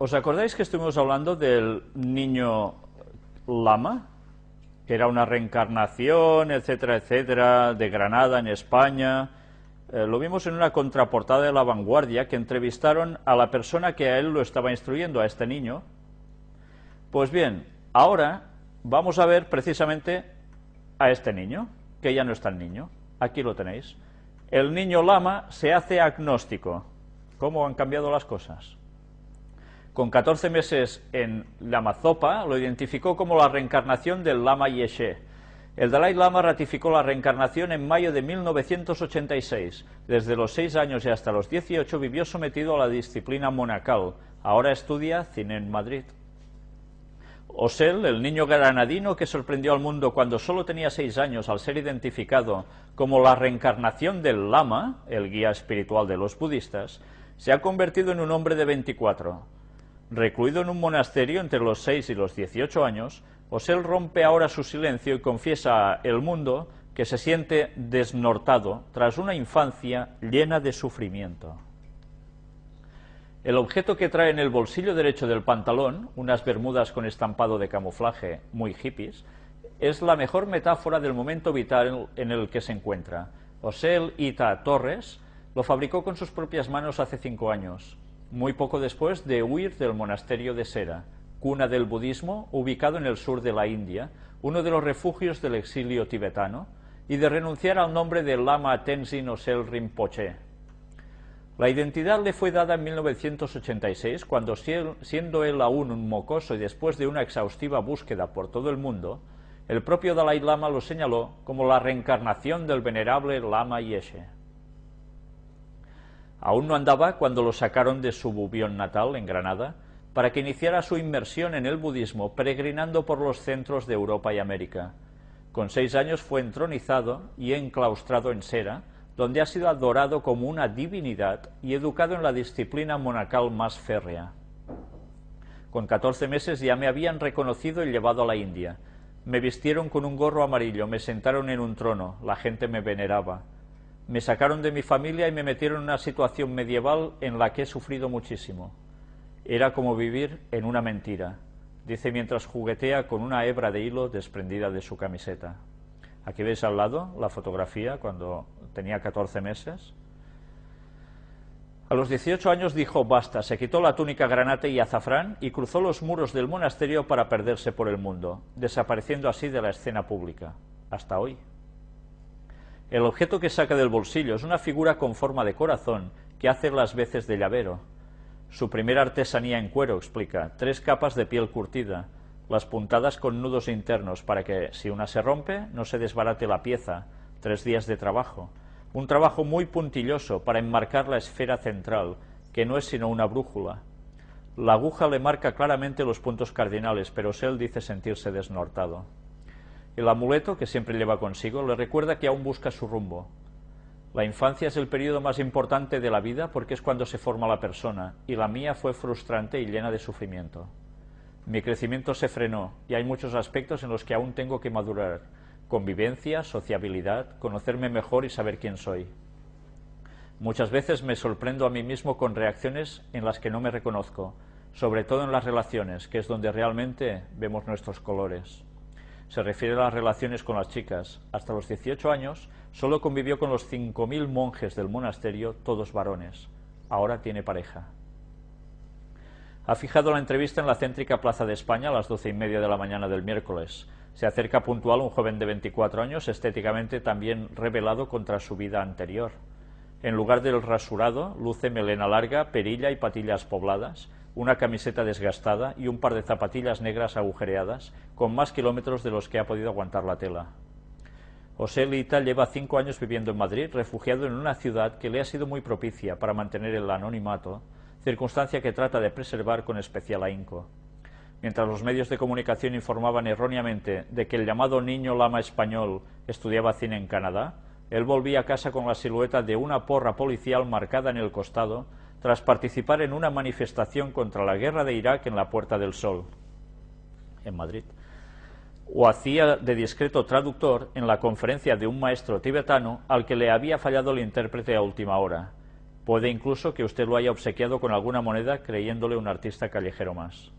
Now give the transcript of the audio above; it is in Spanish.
¿Os acordáis que estuvimos hablando del niño lama? Que era una reencarnación, etcétera, etcétera, de Granada, en España. Eh, lo vimos en una contraportada de La Vanguardia, que entrevistaron a la persona que a él lo estaba instruyendo, a este niño. Pues bien, ahora vamos a ver precisamente a este niño, que ya no es tan niño. Aquí lo tenéis. El niño lama se hace agnóstico. ¿Cómo han cambiado las cosas? Con 14 meses en Lama Zopa, lo identificó como la reencarnación del Lama Yeshe. El Dalai Lama ratificó la reencarnación en mayo de 1986. Desde los 6 años y hasta los 18 vivió sometido a la disciplina monacal. Ahora estudia cine en Madrid. Osel, el niño granadino que sorprendió al mundo cuando solo tenía seis años al ser identificado como la reencarnación del Lama, el guía espiritual de los budistas, se ha convertido en un hombre de 24. Recluido en un monasterio entre los 6 y los 18 años, Osel rompe ahora su silencio y confiesa al mundo que se siente desnortado tras una infancia llena de sufrimiento. El objeto que trae en el bolsillo derecho del pantalón, unas bermudas con estampado de camuflaje muy hippies, es la mejor metáfora del momento vital en el que se encuentra. Osel Ita Torres lo fabricó con sus propias manos hace cinco años, muy poco después de huir del monasterio de Sera, cuna del budismo ubicado en el sur de la India, uno de los refugios del exilio tibetano, y de renunciar al nombre de Lama Tenzin Osel Rinpoche, la identidad le fue dada en 1986, cuando siendo él aún un mocoso y después de una exhaustiva búsqueda por todo el mundo, el propio Dalai Lama lo señaló como la reencarnación del venerable Lama Yeshe. Aún no andaba cuando lo sacaron de su bubión natal, en Granada, para que iniciara su inmersión en el budismo, peregrinando por los centros de Europa y América. Con seis años fue entronizado y enclaustrado en Sera, donde ha sido adorado como una divinidad y educado en la disciplina monacal más férrea. Con 14 meses ya me habían reconocido y llevado a la India. Me vistieron con un gorro amarillo, me sentaron en un trono, la gente me veneraba. Me sacaron de mi familia y me metieron en una situación medieval en la que he sufrido muchísimo. Era como vivir en una mentira, dice mientras juguetea con una hebra de hilo desprendida de su camiseta. Aquí veis al lado la fotografía cuando tenía 14 meses. A los 18 años dijo basta, se quitó la túnica granate y azafrán y cruzó los muros del monasterio para perderse por el mundo, desapareciendo así de la escena pública, hasta hoy. El objeto que saca del bolsillo es una figura con forma de corazón que hace las veces de llavero. Su primera artesanía en cuero, explica, tres capas de piel curtida, las puntadas con nudos internos para que, si una se rompe, no se desbarate la pieza, tres días de trabajo, un trabajo muy puntilloso para enmarcar la esfera central, que no es sino una brújula. La aguja le marca claramente los puntos cardinales, pero Sel dice sentirse desnortado. El amuleto, que siempre lleva consigo, le recuerda que aún busca su rumbo. La infancia es el periodo más importante de la vida porque es cuando se forma la persona, y la mía fue frustrante y llena de sufrimiento. Mi crecimiento se frenó y hay muchos aspectos en los que aún tengo que madurar. Convivencia, sociabilidad, conocerme mejor y saber quién soy. Muchas veces me sorprendo a mí mismo con reacciones en las que no me reconozco, sobre todo en las relaciones, que es donde realmente vemos nuestros colores. Se refiere a las relaciones con las chicas. Hasta los 18 años solo convivió con los 5.000 monjes del monasterio, todos varones. Ahora tiene pareja. Ha fijado la entrevista en la céntrica Plaza de España a las doce y media de la mañana del miércoles. Se acerca puntual un joven de 24 años, estéticamente también revelado contra su vida anterior. En lugar del rasurado, luce melena larga, perilla y patillas pobladas, una camiseta desgastada y un par de zapatillas negras agujereadas, con más kilómetros de los que ha podido aguantar la tela. José Lita lleva cinco años viviendo en Madrid, refugiado en una ciudad que le ha sido muy propicia para mantener el anonimato, circunstancia que trata de preservar con especial ahínco. Mientras los medios de comunicación informaban erróneamente de que el llamado niño lama español estudiaba cine en Canadá, él volvía a casa con la silueta de una porra policial marcada en el costado tras participar en una manifestación contra la guerra de Irak en la Puerta del Sol, en Madrid. O hacía de discreto traductor en la conferencia de un maestro tibetano al que le había fallado el intérprete a última hora, Puede incluso que usted lo haya obsequiado con alguna moneda creyéndole un artista callejero más.